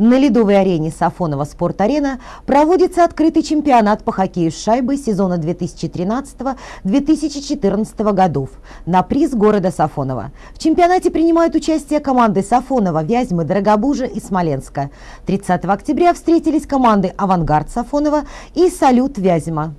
На ледовой арене Сафонова «Спорт-арена» проводится открытый чемпионат по хоккею с шайбой сезона 2013-2014 годов на приз города Сафонова. В чемпионате принимают участие команды Сафонова, Вязьмы, Дорогобужа и Смоленска. 30 октября встретились команды «Авангард» Сафонова и «Салют» Вязьма.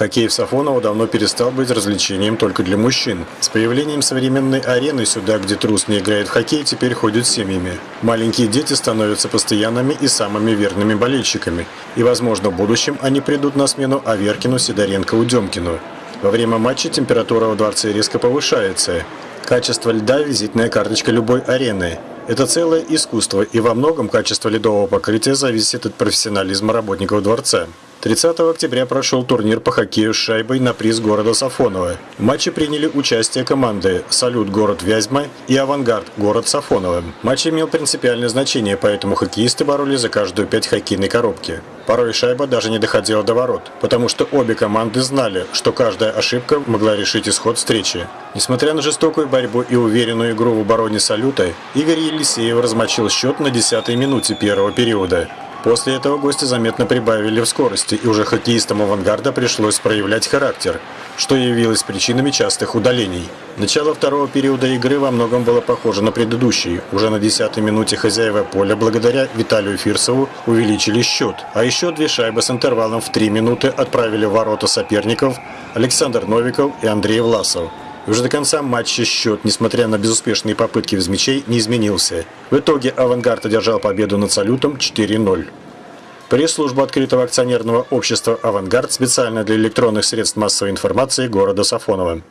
Хоккей в Сафоново давно перестал быть развлечением только для мужчин. С появлением современной арены сюда, где трус не играет в хоккей, теперь ходят семьями. Маленькие дети становятся постоянными и самыми верными болельщиками. И, возможно, в будущем они придут на смену Аверкину, Сидоренко, Удемкину. Во время матча температура в дворце резко повышается. Качество льда – визитная карточка любой арены. Это целое искусство, и во многом качество ледового покрытия зависит от профессионализма работников дворца. 30 октября прошел турнир по хоккею с шайбой на приз города Сафонова. В матче приняли участие команды «Салют» город Вязьма и «Авангард» город Сафонова. Матч имел принципиальное значение, поэтому хоккеисты боролись за каждую пять хоккейной коробки. Порой шайба даже не доходила до ворот, потому что обе команды знали, что каждая ошибка могла решить исход встречи. Несмотря на жестокую борьбу и уверенную игру в обороне «Салюта», Игорь Елисеев размочил счет на 10-й минуте первого периода. После этого гости заметно прибавили в скорости, и уже хоккеистам «Авангарда» пришлось проявлять характер, что явилось причинами частых удалений. Начало второго периода игры во многом было похоже на предыдущий. Уже на 10-й минуте хозяева поля благодаря Виталию Фирсову увеличили счет. А еще две шайбы с интервалом в 3 минуты отправили в ворота соперников Александр Новиков и Андрей Власов. Уже до конца матча счет, несмотря на безуспешные попытки без мячей, не изменился. В итоге «Авангард» одержал победу над «Салютом» 4-0. Пресс-служба открытого акционерного общества «Авангард» специально для электронных средств массовой информации города Сафонова.